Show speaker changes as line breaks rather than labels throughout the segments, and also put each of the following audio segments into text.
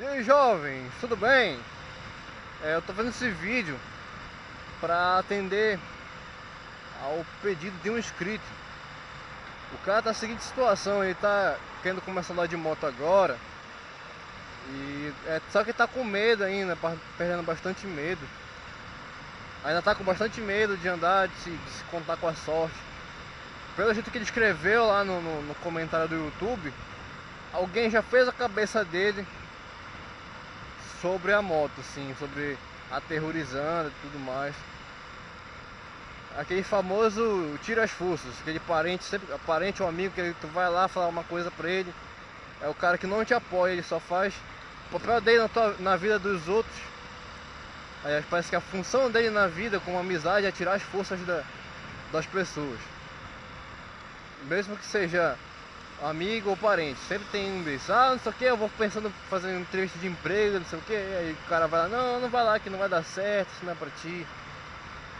E aí jovens, tudo bem? É, eu tô fazendo esse vídeo para atender ao pedido de um inscrito. O cara tá na seguinte situação, ele tá querendo começar a andar de moto agora e é, só que tá com medo ainda, perdendo bastante medo. Ainda tá com bastante medo de andar, de se, de se contar com a sorte. Pelo jeito que ele escreveu lá no, no, no comentário do YouTube, alguém já fez a cabeça dele sobre a moto, assim, sobre aterrorizando e tudo mais. Aquele famoso tira as forças, aquele parente, sempre parente ou amigo que tu vai lá falar uma coisa pra ele, é o cara que não te apoia, ele só faz o papel dele na, tua, na vida dos outros. Aí parece que a função dele na vida com amizade é tirar as forças da, das pessoas. Mesmo que seja amigo ou parente, sempre tem um desses, ah, não sei o que, eu vou pensando uma entrevista de emprego, não sei o que, aí o cara vai lá, não, não vai lá que não vai dar certo, isso não é pra ti.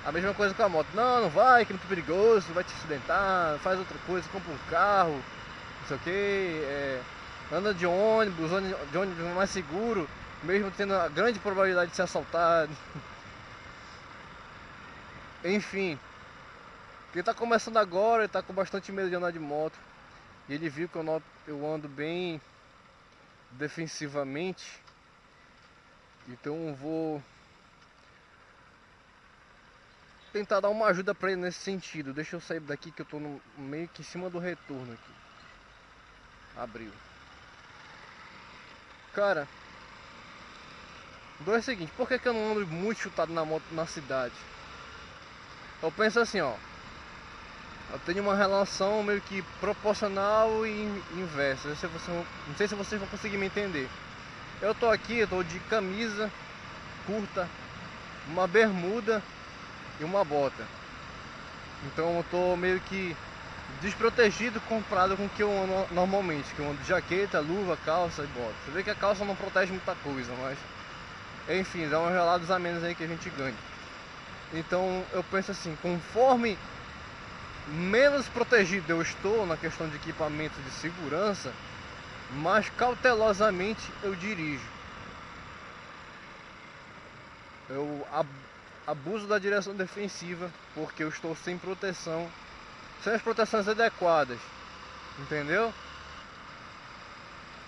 A mesma coisa com a moto, não, não vai, que é muito perigoso, vai te acidentar, faz outra coisa, compra um carro, não sei o que, é, anda de ônibus, de ônibus mais seguro, mesmo tendo a grande probabilidade de ser assaltado. Enfim, ele tá começando agora, ele tá com bastante medo de andar de moto. E ele viu que eu, noto, eu ando bem defensivamente. Então eu vou tentar dar uma ajuda para ele nesse sentido. Deixa eu sair daqui que eu tô no, meio que em cima do retorno aqui. Abriu. Cara, do é o seguinte, por que, que eu não ando muito chutado na moto na cidade? Eu penso assim, ó. Eu tenho uma relação meio que proporcional e inversa. Não sei, se vocês vão conseguir me entender. Eu tô aqui, eu tô de camisa curta, uma bermuda e uma bota. Então eu tô meio que desprotegido comparado com o que eu ando normalmente, que eu ando de jaqueta, luva, calça e bota. Você vê que a calça não protege muita coisa, mas enfim, dá uns gelados a menos aí que a gente ganha. Então eu penso assim, conforme menos protegido eu estou na questão de equipamento de segurança, mais cautelosamente eu dirijo. Eu abuso da direção defensiva porque eu estou sem proteção, sem as proteções adequadas, entendeu?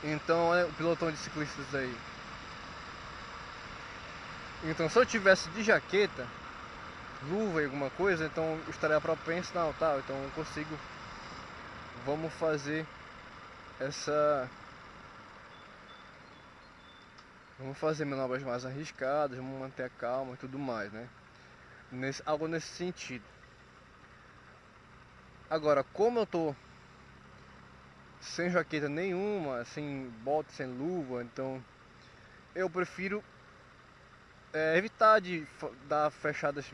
Então é o pilotão de ciclistas aí. Então se eu tivesse de jaqueta, luva e alguma coisa, então eu estaria propenso, não, tá, então eu consigo, vamos fazer essa, vamos fazer manobras mais arriscadas, vamos manter a calma e tudo mais, né, nesse, algo nesse sentido. Agora, como eu tô sem jaqueta nenhuma, sem bota, sem luva, então eu prefiro é, evitar de dar fechadas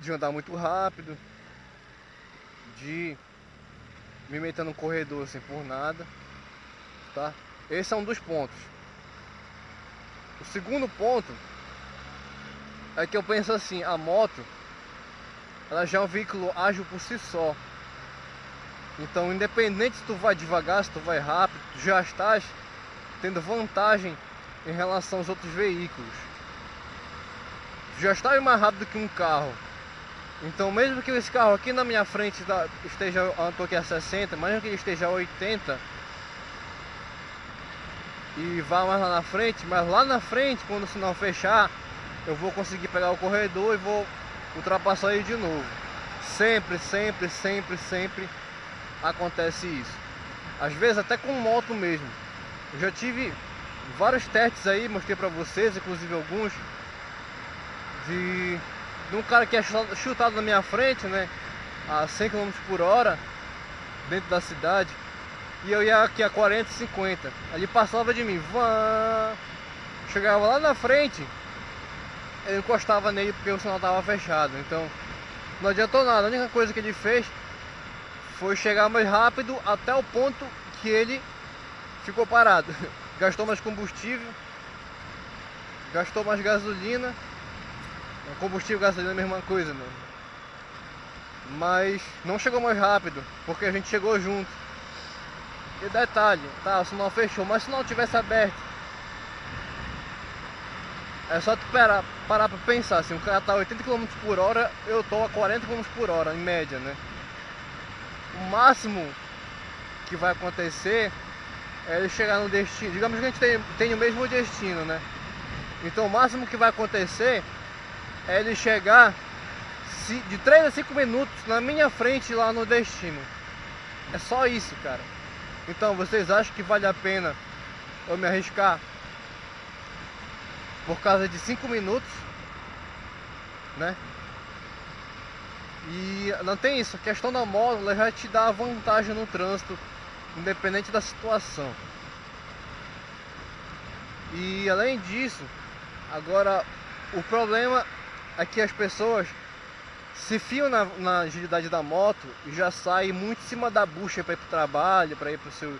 de andar muito rápido, de me meter no corredor assim por nada, tá? Esse é um dos pontos. O segundo ponto é que eu penso assim, a moto ela já é um veículo ágil por si só. Então, independente se tu vai devagar, se tu vai rápido, tu já estás tendo vantagem em relação aos outros veículos. Já estás mais rápido que um carro. Então mesmo que esse carro aqui na minha frente esteja, eu estou aqui a 60, mesmo que ele esteja a 80 e vá mais lá na frente, mas lá na frente, quando o sinal fechar, eu vou conseguir pegar o corredor e vou ultrapassar ele de novo. Sempre, sempre, sempre, sempre acontece isso. Às vezes até com moto mesmo. Eu já tive vários testes aí, mostrei pra vocês, inclusive alguns, de de um cara que é chutado na minha frente, né? A 100 km por hora, dentro da cidade. E eu ia aqui a 40, 50. Ele passava de mim, vã, chegava lá na frente, eu encostava nele porque o sinal estava fechado. Então não adiantou nada. A única coisa que ele fez foi chegar mais rápido até o ponto que ele ficou parado. Gastou mais combustível, gastou mais gasolina Combustível gasolina é a mesma coisa, mano. Mas não chegou mais rápido, porque a gente chegou junto. E detalhe, tá, o sinal fechou, mas se não tivesse aberto, é só tu parar, parar pra pensar, assim, o cara tá a 80 km por hora, eu tô a 40 km por hora, em média, né? O máximo que vai acontecer é ele chegar no destino. Digamos que a gente tem, tem o mesmo destino, né? Então o máximo que vai acontecer é ele chegar de 3 a 5 minutos na minha frente lá no destino. É só isso, cara. Então vocês acham que vale a pena eu me arriscar por causa de 5 minutos, né? E não tem isso, a questão da moto ela já te dá vantagem no trânsito, independente da situação. E além disso, agora o problema é que as pessoas se fiam na, na agilidade da moto e já saem muito em cima da bucha para ir para o trabalho, para ir para seu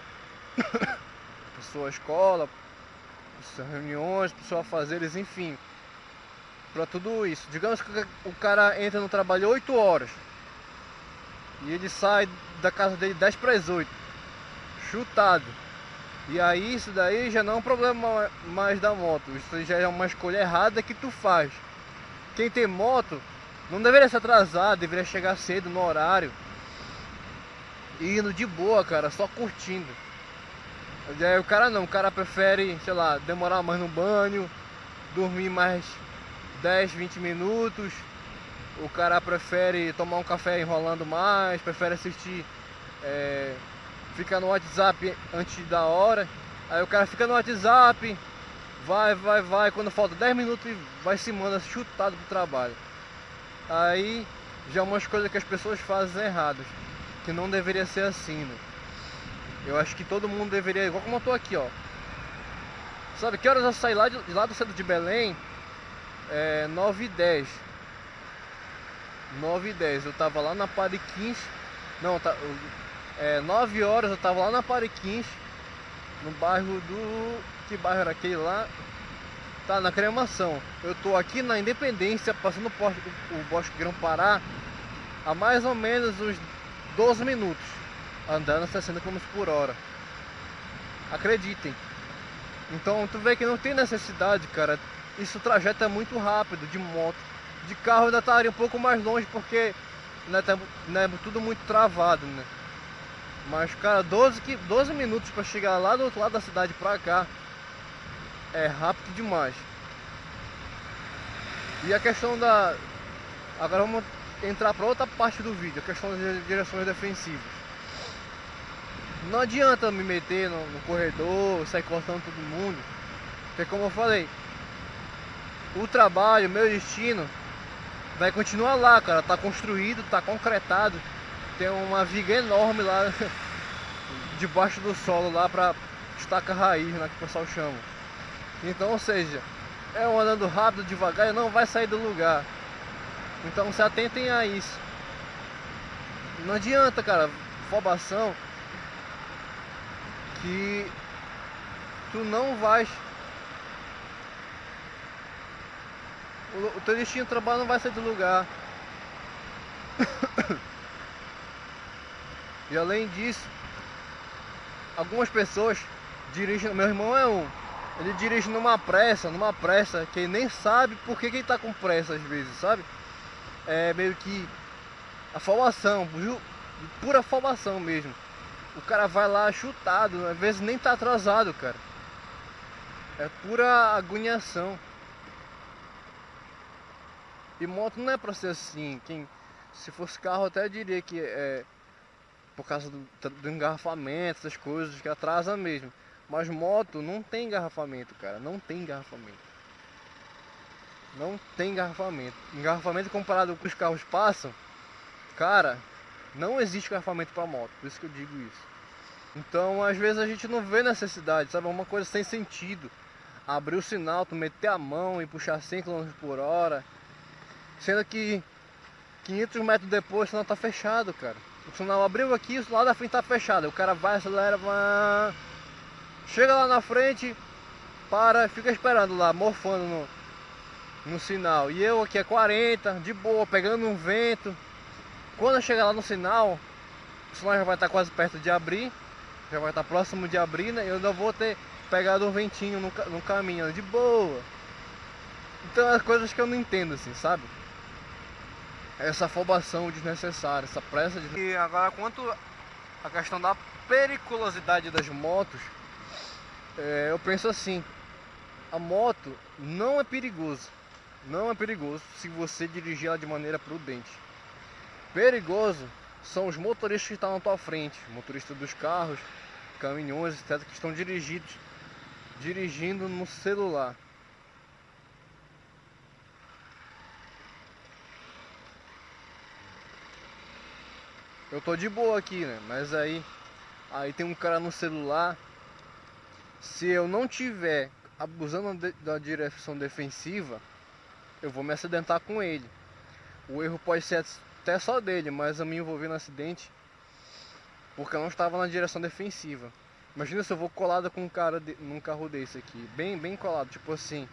sua escola, para suas reuniões, para seus afazeres, enfim. Para tudo isso. Digamos que o cara entra no trabalho 8 horas e ele sai da casa dele 10 para as 8, chutado. E aí isso daí já não é um problema mais da moto, isso já é uma escolha errada que tu faz. Quem tem moto não deveria se atrasar, deveria chegar cedo no horário. E indo de boa, cara, só curtindo. E aí o cara não, o cara prefere, sei lá, demorar mais no banho, dormir mais 10, 20 minutos. O cara prefere tomar um café enrolando mais, prefere assistir, é, ficar no WhatsApp antes da hora. Aí o cara fica no WhatsApp, vai, vai, vai, quando falta 10 minutos vai se manda chutado pro trabalho aí já é umas coisas que as pessoas fazem erradas, que não deveria ser assim, né? Eu acho que todo mundo deveria, igual como eu tô aqui, ó. Sabe que horas eu saí lá, de, lá do centro de Belém? É 9 e 10. 9 e 10. Eu tava lá na Pariquins. Não, tá, é 9 horas eu tava lá na Pariquins. No bairro do. Que bairro era aquele lá? tá na cremação. Eu tô aqui na Independência, passando o, o Bosque Grão Pará, há mais ou menos uns 12 minutos, andando 60 km por hora. Acreditem. Então tu vê que não tem necessidade, cara. Isso o trajeto é muito rápido de moto. De carro ainda estaria um pouco mais longe porque né, tá, né, tudo muito travado, né? Mas, cara, 12, 12 minutos para chegar lá do outro lado da cidade pra cá é rápido demais. E a questão da. Agora vamos entrar para outra parte do vídeo, a questão das direções defensivas. Não adianta me meter no, no corredor, sair cortando todo mundo, porque como eu falei, o trabalho, meu destino vai continuar lá, cara. Tá construído, tá concretado. Tem uma viga enorme lá debaixo do solo lá para estaca raiz, né, que o pessoal chama. Então, ou seja, é um andando rápido, devagar e não vai sair do lugar. Então se atentem a isso. Não adianta, cara, afobação que tu não vais o, teu destino de trabalho não vai sair do lugar. e além disso, algumas pessoas dirigem, meu irmão é um ele dirige numa pressa, numa pressa, que ele nem sabe por que, que ele tá com pressa às vezes, sabe? É meio que afobação, pura afobação mesmo. O cara vai lá chutado, às vezes nem tá atrasado, cara. É pura agoniação. E moto não é pra ser assim. Quem, se fosse carro, até diria que é por causa do, do engarrafamento, essas coisas que atrasa mesmo. Mas moto não tem engarrafamento, cara. Não tem engarrafamento. Não tem engarrafamento. Engarrafamento comparado com os carros passam, cara, não existe engarrafamento para moto. Por isso que eu digo isso. Então, às vezes a gente não vê necessidade, sabe? É uma coisa sem sentido. Abrir o sinal, tu meter a mão e puxar 100 km por hora. Sendo que 500 metros depois o sinal tá fechado, cara. O sinal abriu aqui, o lado da frente tá fechado. O cara vai, acelera, vai Chega lá na frente, para, fica esperando lá, morfando no, no sinal. E eu aqui é 40, de boa, pegando um vento. Quando eu chegar lá no sinal, o sinal já vai estar quase perto de abrir. já vai estar próximo de abrir, né? Eu ainda vou ter pegado um ventinho no, no caminho, de boa. Então as coisas que eu não entendo assim, sabe? Essa afobação desnecessária, essa pressa de... E agora quanto a questão da periculosidade das motos, é, eu penso assim, a moto não é perigoso, não é perigoso se você dirigir ela de maneira prudente. Perigoso são os motoristas que estão na tua frente, motoristas dos carros, caminhões, etc, que estão dirigidos, dirigindo no celular. Eu tô de boa aqui, né? Mas aí aí tem um cara no celular. Se eu não tiver abusando da direção defensiva, eu vou me acidentar com ele. O erro pode ser até só dele, mas eu me envolvi no acidente porque eu não estava na direção defensiva. Imagina se eu vou colado com um cara de, num carro desse aqui, bem, bem colado, tipo assim.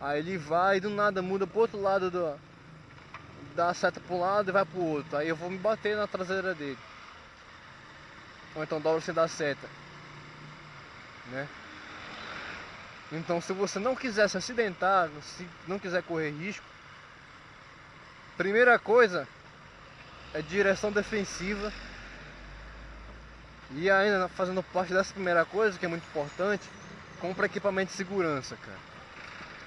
Aí ele vai e do nada muda pro outro lado do, dá a seta para um lado e vai pro outro. Aí eu vou me bater na traseira dele. Ou então dobra sem dar seta. Né? Então se você não quiser se acidentar, se não quiser correr risco, primeira coisa é direção defensiva. E ainda fazendo parte dessa primeira coisa, que é muito importante, compra equipamento de segurança, cara.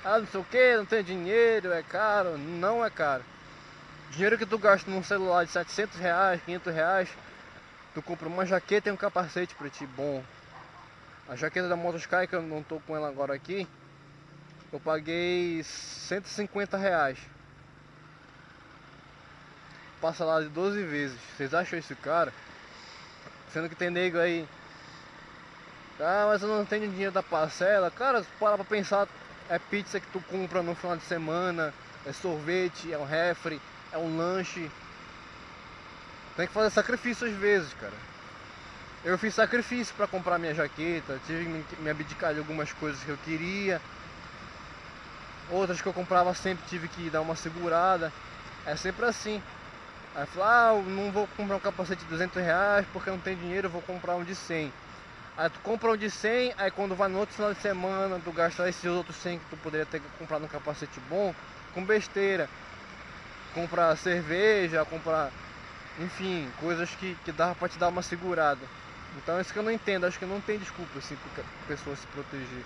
Ah, não sei o que, não tem dinheiro, é caro. Não é caro. Dinheiro que tu gasta num celular de 700 reais, 500 reais, tu compra uma jaqueta e um capacete pra ti, bom. A jaqueta da Motosky, que eu não tô com ela agora aqui, eu paguei 150 reais. Passa lá de 12 vezes. Vocês acham isso cara? Sendo que tem nego aí. Ah, mas eu não tenho dinheiro da parcela. Cara, para pra pensar, é pizza que tu compra no final de semana, é sorvete, é um refri, é um lanche. Tem que fazer sacrifício às vezes, cara. Eu fiz sacrifício para comprar minha jaqueta, tive que me abdicar de algumas coisas que eu queria. Outras que eu comprava sempre tive que dar uma segurada. É sempre assim. Aí falar, ah, não vou comprar um capacete de 200 reais porque não tem dinheiro, vou comprar um de 100. Aí tu compra um de 100, aí quando vai no outro final de semana, tu gasta esses outros 100 que tu poderia ter comprado um capacete bom, com besteira comprar cerveja, comprar, enfim, coisas que, que dava pra te dar uma segurada. Então é isso que eu não entendo, acho que não tem desculpa assim pra pessoa se proteger.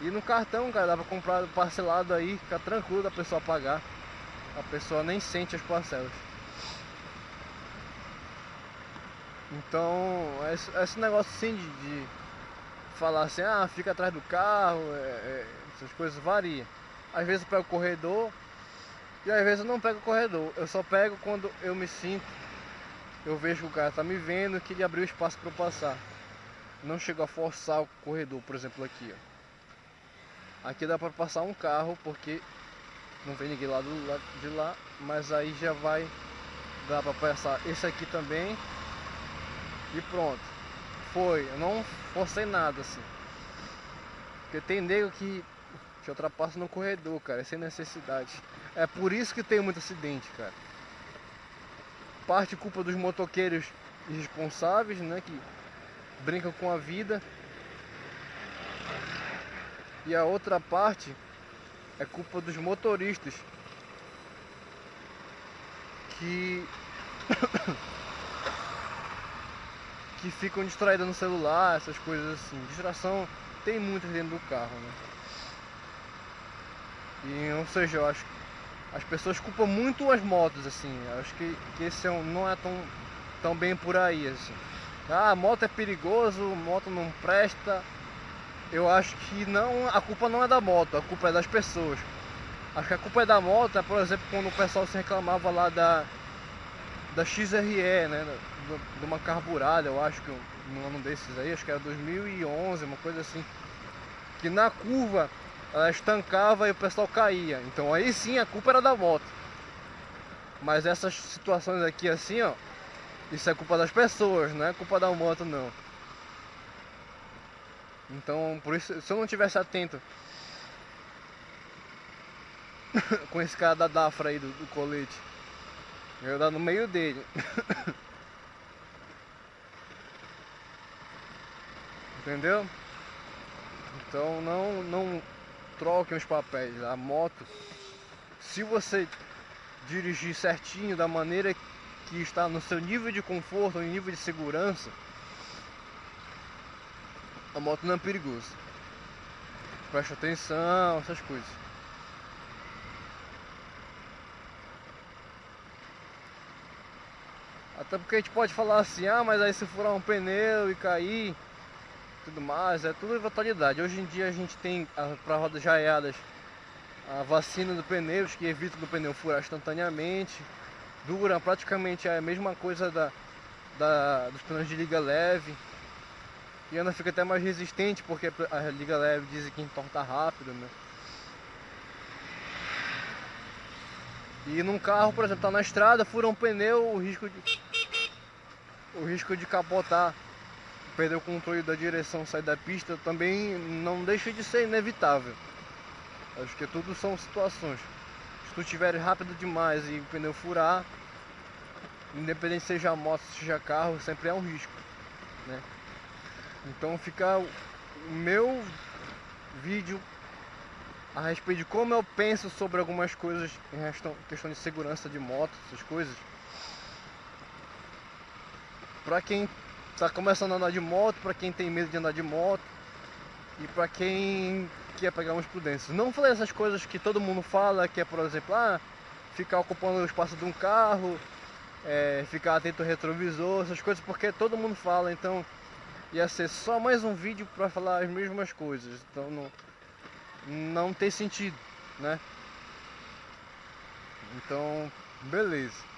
E no cartão, cara, dava pra comprar parcelado aí, fica tranquilo da pessoa pagar. A pessoa nem sente as parcelas. Então, esse, negócio assim de, de, falar assim, ah, fica atrás do carro, é, é, essas coisas varia. Às vezes para o corredor, e às vezes eu não pego o corredor, eu só pego quando eu me sinto, eu vejo que o cara tá me vendo que ele abriu espaço para eu passar. Não chego a forçar o corredor, por exemplo aqui, ó. Aqui dá para passar um carro porque não tem ninguém lá do lado de lá, mas aí já vai dar para passar esse aqui também. E pronto. Foi, eu não forcei nada assim. Porque tem nego que te ultrapassa no corredor, cara, sem necessidade. É por isso que tem muito acidente, cara. Parte culpa dos motoqueiros irresponsáveis, né, que brincam com a vida. E a outra parte é culpa dos motoristas que que ficam distraídos no celular, essas coisas assim. Distração tem muitas dentro do carro, né? E, ou seja, eu acho as pessoas culpam muito as motos, assim. Acho que, que esse é um, não é tão, tão bem por aí, assim. Ah, moto é perigoso, moto não presta. Eu acho que não, a culpa não é da moto, a culpa é das pessoas. Acho que a culpa é da moto, é, por exemplo, quando o pessoal se reclamava lá da, da XRE, né? De uma carburada, eu acho que um ano desses aí, acho que era 2011, uma coisa assim. Que na curva ela estancava e o pessoal caía. Então aí sim a culpa era da moto. Mas essas situações aqui assim, ó, isso é culpa das pessoas, não é culpa da moto não. Então, por isso, se eu não tivesse atento com esse cara da Dafra aí do, do colete, eu ia dar no meio dele. Entendeu? Então não, não troquem os papéis. A moto, se você dirigir certinho da maneira que está no seu nível de conforto, no nível de segurança, a moto não é perigosa. Preste atenção, essas coisas. Até porque a gente pode falar assim, ah, mas aí se furar um pneu e cair, tudo mais, é tudo eventualidade. Hoje em dia a gente tem para rodas jaiadas a vacina do pneus que evita do pneu furar instantaneamente. Dura praticamente a mesma coisa da, da, dos pneus de liga leve. E ainda fica até mais resistente porque a liga leve dizem que entorta rápido, né? E num carro, por exemplo, tá na estrada, fura um pneu, o risco de o risco de capotar, perder o controle da direção, sair da pista também não deixa de ser inevitável. Acho que tudo são situações. Se tu estiver rápido demais e o pneu furar, independente seja moto, seja carro, sempre é um risco, né? Então fica o meu vídeo a respeito de como eu penso sobre algumas coisas em questão de segurança de moto, essas coisas. Pra quem está começando a andar de moto, para quem tem medo de andar de moto e para quem quer pegar umas prudências. Não falei essas coisas que todo mundo fala, que é por exemplo, ah, ficar ocupando o espaço de um carro, é, ficar atento ao retrovisor, essas coisas, porque todo mundo fala, então ia ser só mais um vídeo para falar as mesmas coisas, então não, não tem sentido, né? Então, beleza.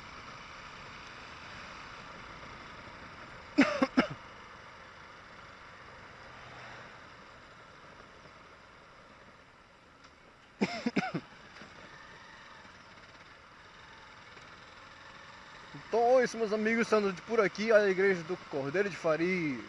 Isso, meus amigos, estando por aqui, a igreja do Cordeiro de Farias.